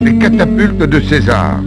Les catapultes de César.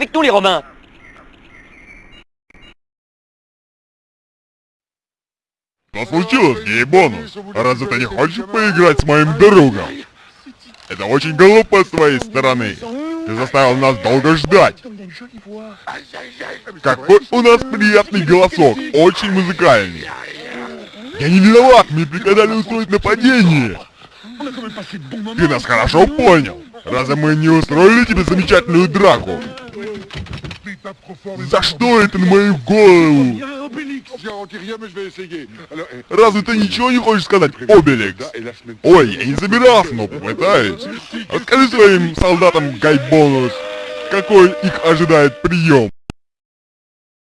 Avec nous, les Romains Что случилось, Гейбонус? Разве ты не хочешь поиграть с моим другом? Это очень глупо с твоей стороны. Ты заставил нас долго ждать. Какой у нас приятный голосок, очень музыкальный. Я не виноват, мне приказали устроить нападение. Ты нас хорошо понял. Разве мы не устроили тебе замечательную драку? За что это на мою голову? Разве ты ничего не хочешь сказать, Обеликс? Ой, я не собирался, но попытаюсь. Расскажи своим солдатам, Гайбонус, какой их ожидает прием.